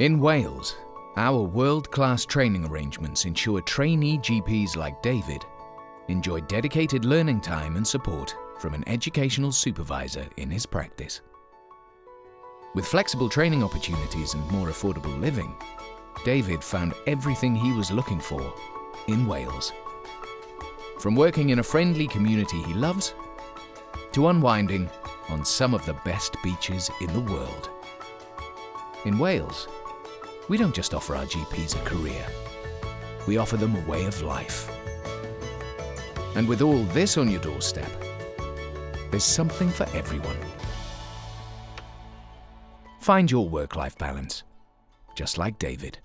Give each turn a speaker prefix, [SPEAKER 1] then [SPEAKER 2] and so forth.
[SPEAKER 1] In Wales, our world-class training arrangements ensure trainee GPs like David enjoy dedicated learning time and support from an educational supervisor in his practice. With flexible training opportunities and more affordable living, David found everything he was looking for in Wales. From working in a friendly community he loves, to unwinding on some of the best beaches in the world. In Wales, we don't just offer our GPs a career, we offer them a way of life. And with all this on your doorstep, there's something for everyone. Find your work-life balance, just like David.